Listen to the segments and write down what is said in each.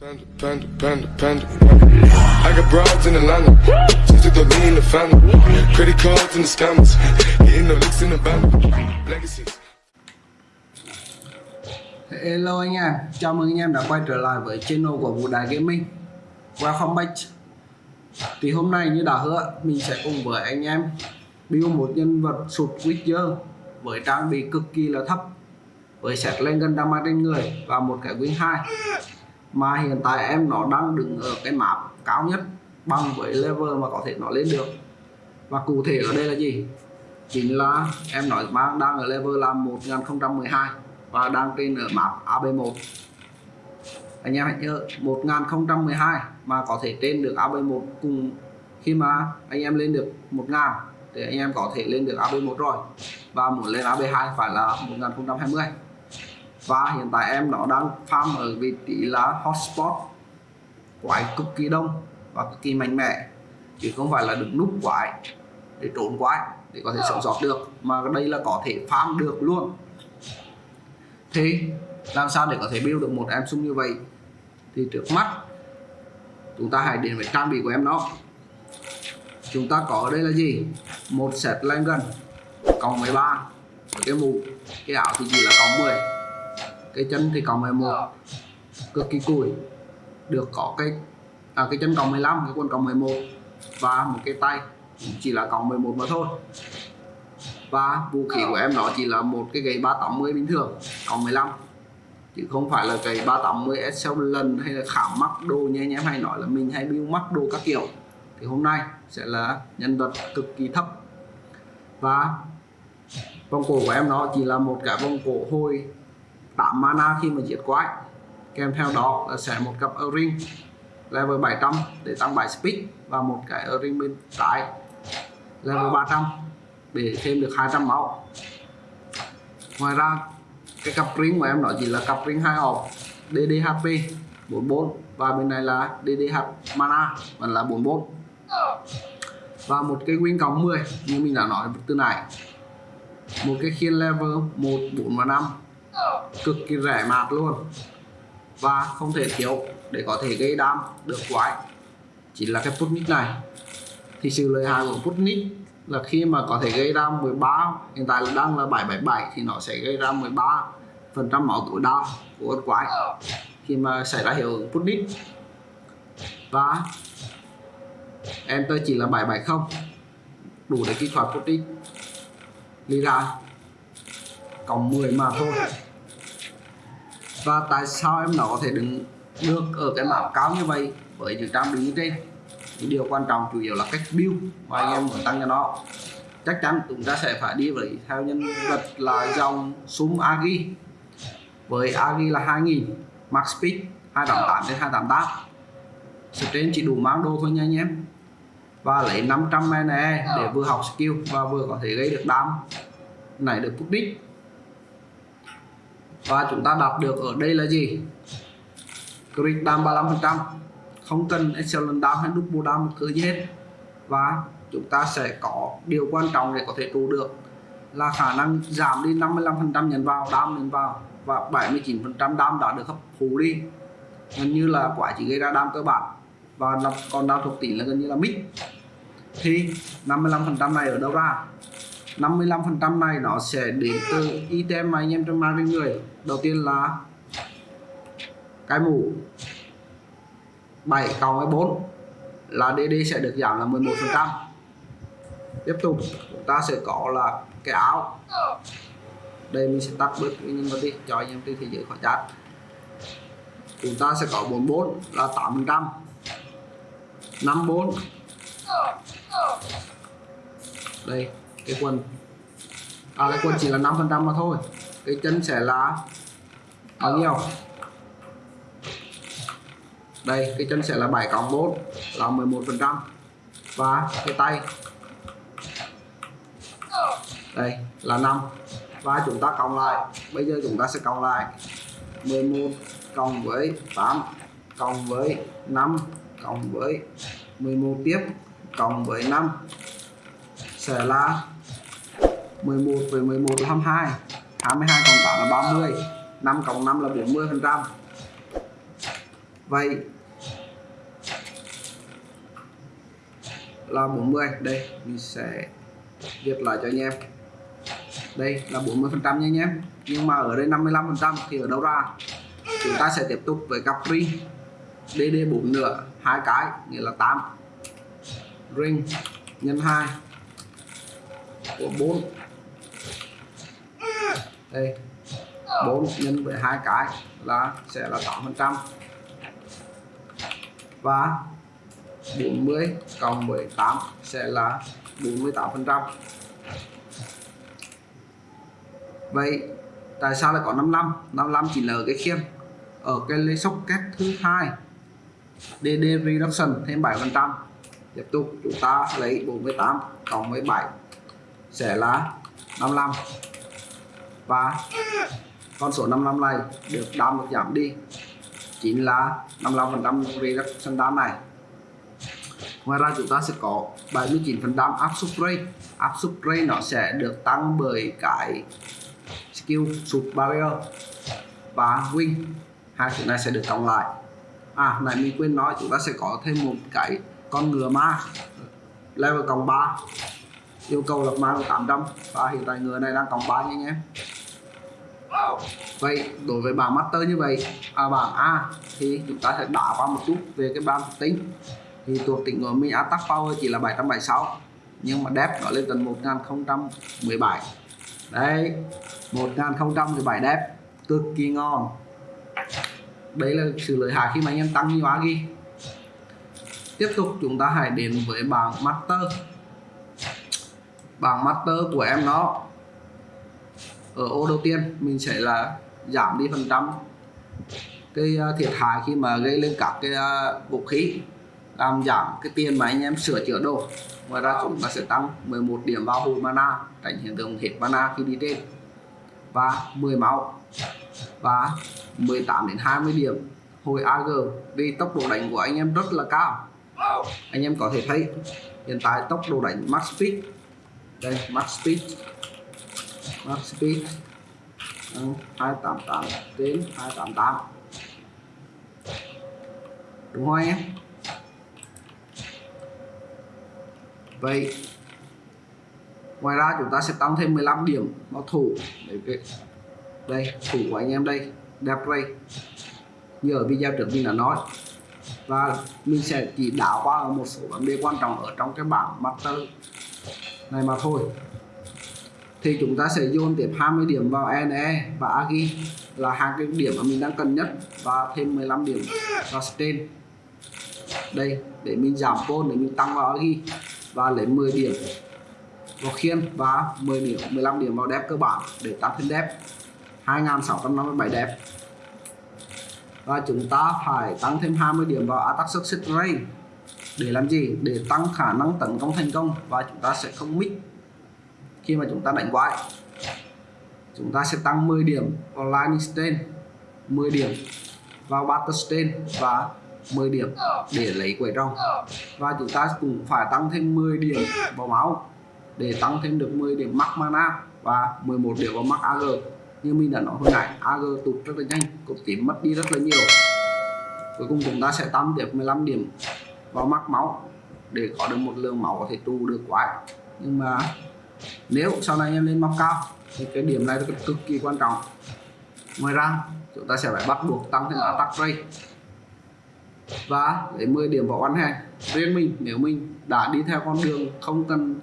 Panda, panda, panda, panda. I got broads in Atlanta. Just to the lean in the family. Credit cards and the scammers. Hitting the licks in the band. Legacies. Hello anh em, chào mừng anh em đã quay trở lại với channel của Vũ Đại Gaming Welcome back Thì hôm nay như đã hứa, mình sẽ cùng với anh em build một nhân vật sụt Witcher với trang bị cực kỳ là thấp với set lên gần damage trên người và một cái win 2 mà hiện tại em nó đang đứng ở cái map cao nhất, bằng với level mà có thể nó lên được. Và cụ thể ở đây là gì? Chính là em nói mang đang ở level là 1012 và đang trên ở map AB1 anh em hãy nhớ 1012 mà có thể trên được AB1 cùng khi mà anh em lên được 1000 thì anh em có thể lên được AB1 rồi. Và muốn lên AB2 phải là 1020 và hiện tại em nó đang farm ở vị trí là hotspot quái cực kỳ đông và cực kỳ mạnh mẽ. Chứ không phải là đứng núp quái để trốn quái để có thể sống sót được, mà đây là có thể farm được luôn. Thế làm sao để có thể build được một em sung như vậy? Thì trước mắt, chúng ta hãy đến với trang bị của em nó chúng ta có ở đây là gì? Một set lên gần cộng 13 cái mũ, cái ảo thì chỉ là cộng 10 cái chân thì cộng 11 cực kỳ cùi. Được có cái à, cái chân cộng 15 cái quần cộng 11 và một cái tay chỉ là cộng 11 mà thôi. Và vũ khí của em nó chỉ là một cái gậy 380 bình thường cộng 15 chứ không phải là gậy 380 lần hay là khảm mắc đồ như anh em hay nói là mình hay build mắc đồ các kiểu. Thì hôm nay sẽ là nhân vật cực kỳ thấp. Và vòng cổ của em nó chỉ là một cái vòng cổ hồi 8 mana khi mà giết quái. Kèm theo đó là sẽ một cặp O-ring level 700 để tăng 7 speed và một cái O-ring bên trái level 300 để thêm được 200 máu. Ngoài ra cái cặp ring của em nó chỉ là cặp ring hai hộp DDHP 44 và bên này là DDH mana vẫn là 44 và một cái win cộng 10 như mình đã nói từ này một cái khiên level 1, 4 và 5 cực kỳ rẻ mạt luôn. Và không thể thiếu để có thể gây đam được quái. Chỉ là cái Putnik này. Thì sự lợi hại của Putnik là khi mà có thể gây ra 13 hiện tại là đang là 777 thì nó sẽ gây ra 13 phần trăm máu tối đa của con quái. Khi mà xảy ra hiệu ứng Putnik và enter chỉ là 770 đủ để kích hoạt Putnik lý ra. Cộng 10 mà thôi và tại sao em nó có thể đứng được ở cái mảng cao như vậy? Với những trang bị như trên thì điều quan trọng chủ yếu là cách build mà anh em muốn tăng cho nó. Chắc chắn chúng ta sẽ phải đi với theo nhân vật là dòng súng agi với agi là 2000 max speed 288 đến 288 trên chỉ đủ mang đồ thôi nha anh em. Và lấy 500 mana để vừa học skill và vừa có thể gây được đam này được phút đích và chúng ta đạt được ở đây là gì? Crit down 35% không cần excellent đam hay double đam một thứ gì hết. Và chúng ta sẽ có điều quan trọng để có thể trụ được là khả năng giảm đi 55% nhận vào, đam nhận vào và 79% đam đã được hấp thụ đi. Gần như là quả chỉ gây ra đam cơ bản. Và còn đam thuộc tỷ là gần như là mix thì 55% này ở đâu ra? 55% này nó sẽ đến từ item mà anh em trong mang trên người. Đầu tiên là cái mũ 7 cộng với 4 là DD sẽ được giảm là 11% tiếp tục, chúng ta sẽ có là cái áo. Đây mình sẽ tắt bớt cái nhân vật đi, cho anh em trên thế giới khỏi chat chúng ta sẽ có 44 là 8% 54 đây cái quần à cái quần chỉ là 5 phần trăm mà thôi. Cái chân sẽ là bao nhiêu? Đây, cái chân sẽ là 7 cộng 4 là 11 phần trăm. Và cái tay? Đây, là 5 và chúng ta cộng lại. Bây giờ chúng ta sẽ cộng lại 11 cộng với 8 cộng với 5 cộng với 11 tiếp cộng với 5 sẽ là 11 với 11 là 22 22 cộng 8 là 30 5 cộng 5 là 40 phần trăm. Vậy là 40 đây, mình sẽ viết lại cho anh em. Đây là 40 phần trăm nha anh em, nhưng mà ở đây 55 phần trăm thì ở đâu ra? Chúng ta sẽ tiếp tục với Capri DD 4 nữa hai cái, nghĩa là 8 ring nhân 2 của 4 đây 4 nhân với hai cái là sẽ là 8 phần trăm. Và 40 cộng 18 sẽ là 48 phần trăm. Vậy tại sao lại có 55 55 chỉ là ở cái khiêm ở cái lấy socket thứ hai. DD reduction thêm 7 phần trăm. Tiếp tục chúng ta lấy 48 cộng 17 sẽ là 55 và con số 55 này được đam được giảm đi. Chính là 55% về các sân đam này. Ngoài ra chúng ta sẽ có 79% áp suất rate áp suất rate nó sẽ được tăng bởi cái skill sụt barrier và win. Hai thứ này sẽ được cộng lại. À này mình quên nói chúng ta sẽ có thêm một cái con ngựa ma. Level cộng 3 yêu cầu lập ma 800 và hiện tại ngựa này đang cộng 3 nha nhé vậy đối với bảng master như vậy à, bảng A thì chúng ta sẽ đảo qua một chút về cái bảng tính. Thì thuộc tính của mình attack power chỉ là 776 nhưng mà đẹp nó lên tận 1017 đấy 1017 đẹp cực kỳ ngon. Đấy là sự lợi hại khi mà anh em tăng nhiều ghi. Tiếp tục chúng ta hãy đến với bảng master. Bảng master của em nó ở ô đầu tiên, mình sẽ là giảm đi phần trăm cái à, thiệt hại khi mà gây lên các cái à, vũ khí, làm giảm cái tiền mà anh em sửa chữa đồ. Ngoài ra chúng ta sẽ tăng 11 điểm vào hồi mana, tránh hiện tượng hết mana khi đi trên, và 10 máu, và 18 đến 20 điểm hồi AG vì tốc độ đánh của anh em rất là cao. Anh em có thể thấy hiện tại tốc độ đánh max speed. Đây, max speed max speed. 288 đến 288 đúng không anh em? Vậy, ngoài ra chúng ta sẽ tăng thêm 15 điểm bảo thủ để cái, đây, thủ của anh em đây, đẹp đây như ở video trước mình đã nói. Và mình sẽ chỉ đảo qua một số vấn đề quan trọng ở trong cái bảng master này mà thôi thì chúng ta sẽ dồn tiếp 20 điểm vào NE và Agi là hai cái điểm mà mình đang cần nhất và thêm 15 điểm vào Stain đây, để mình giảm côn để mình tăng vào Agi và lấy 10 điểm vào khiên và 10 điểm 15 điểm vào đẹp cơ bản để tăng thêm đẹp. 2657 đẹp. Và chúng ta phải tăng thêm 20 điểm vào attack success rate để làm gì? Để tăng khả năng tấn công thành công và chúng ta sẽ không miss khi mà chúng ta đánh quái chúng ta sẽ tăng 10 điểm vào lightning stain 10 điểm vào battle stain và 10 điểm để lấy quẩy trong và chúng ta cũng phải tăng thêm 10 điểm vào máu để tăng thêm được 10 điểm mắc mana và 11 điểm vào mắc AG như mình đã nói hồi nãy AG tụt rất là nhanh cột tím mất đi rất là nhiều. Cuối cùng chúng ta sẽ tăng tiếp 15 điểm vào mắc máu để có được một lượng máu có thể trụ được quái. Nhưng mà nếu sau này em lên móc cao thì cái điểm này cực, cực kỳ quan trọng. Ngoài ra chúng ta sẽ phải bắt buộc tăng thêm attack rate. Và lấy 10 điểm vào one hand. Riêng mình nếu mình đã đi theo con đường không cần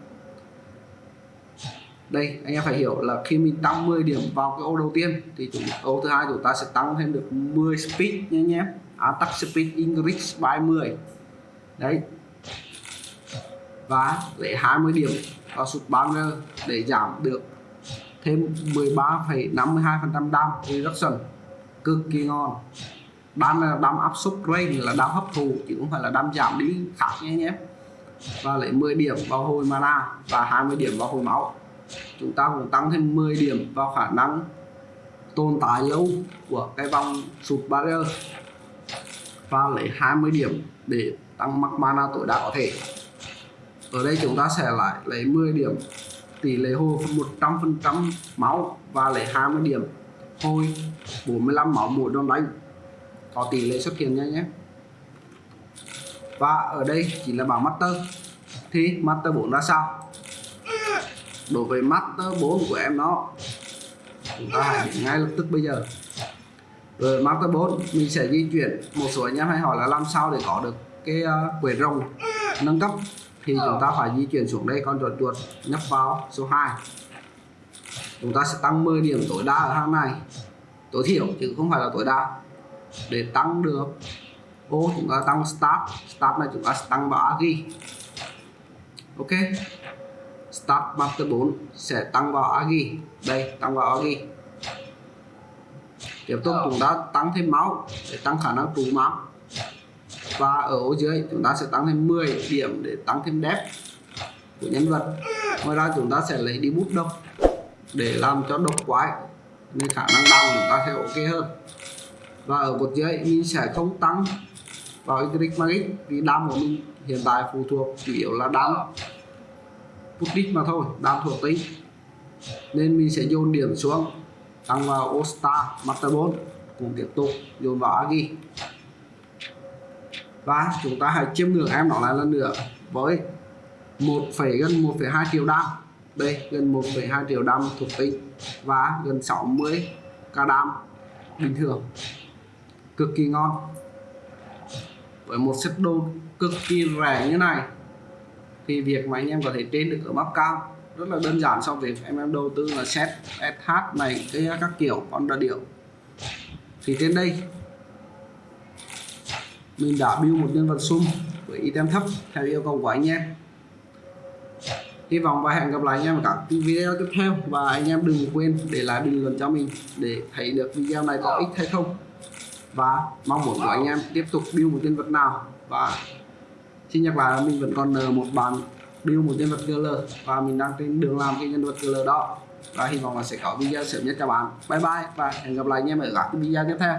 đây anh em phải hiểu là khi mình tăng 10 điểm vào cái ô đầu tiên thì chúng ô thứ hai chúng ta sẽ tăng thêm được 10 speed nhé nhé attack speed increase by 10 đấy và lấy 20 điểm vào sụt banner để giảm được thêm 13,52% đam reduction. Cực kỳ ngon. Đam là đam áp suất rain là đam hấp thụ chứ không phải là đam giảm đi khác nhé nhé. Và lấy 10 điểm vào hồi mana và 20 điểm vào hồi máu. Chúng ta cũng tăng thêm 10 điểm vào khả năng tồn tại lâu của cái vòng sụt barrier và lấy 20 điểm để tăng max mana tối đa có thể ở đây chúng ta sẽ lại lấy 10 điểm tỷ lệ hồi 100% máu và lấy 20 điểm hồi 45 máu mỗi đòn đánh. Có tỷ lệ xuất hiện nha nhé. Và ở đây chỉ là bảng master. Thì master 4 ra sao? Đối với master 4 của em nó chúng ta hãy ngay lập tức bây giờ. Rồi master 4 mình sẽ di chuyển một số anh em hay hỏi là làm sao để có được cái ờ, uh, quầy rồng nâng cấp thì chúng ta phải di chuyển xuống đây con chuột chuột nhấp vào. Số 2 chúng ta sẽ tăng 10 điểm tối đa ở hàng này. Tối thiểu chứ không phải là tối đa. Để tăng được ô chúng ta tăng start. Start này chúng ta sẽ tăng vào agi ok. Start master 4 sẽ tăng vào agi đây tăng vào agi tiếp tục chúng ta tăng thêm máu để tăng khả năng trụ máu và ở ô dưới, chúng ta sẽ tăng thêm 10 điểm để tăng thêm depth của nhân vật. Ngoài ra, chúng ta sẽ lấy đi bút độc để làm cho độc quái, nên khả năng đam chúng ta sẽ ok hơn. Và ở cột dưới, mình sẽ không tăng vào Electric Magic vì đam của mình hiện tại phụ thuộc chủ yếu là đam Puttit mà thôi, đam thuộc tính. Nên mình sẽ dồn điểm xuống, tăng vào All Star, Master 4 cũng tiếp tục dồn vào Agi và chúng ta hãy chiêm ngưỡng em nó lại lần nữa với một gần 1,2 triệu đam. Đây gần 1,2 triệu đam thuộc tính. Và gần 60 ca đam bình thường. Cực kỳ ngon. Với một set đồ cực kỳ rẻ như này thì việc mà anh em có thể trên được ở map cao rất là đơn giản so với em em đầu tư là set SH này cái các kiểu con đa điệu thì trên đây mình đã build một nhân vật sum với item thấp theo yêu cầu của anh em. Hy vọng và hẹn gặp lại anh em ở các video tiếp theo. Và anh em đừng quên để lại bình luận cho mình để thấy được video này có ích hay không. Và mong muốn của anh em tiếp tục build một nhân vật nào. Và xin nhắc lại là mình vẫn còn nợ một bàn build một nhân vật GL và mình đang trên đường làm cái nhân vật GL đó. Và hy vọng là sẽ có video sớm nhất cho bạn. Bye bye và hẹn gặp lại anh em ở các video tiếp theo.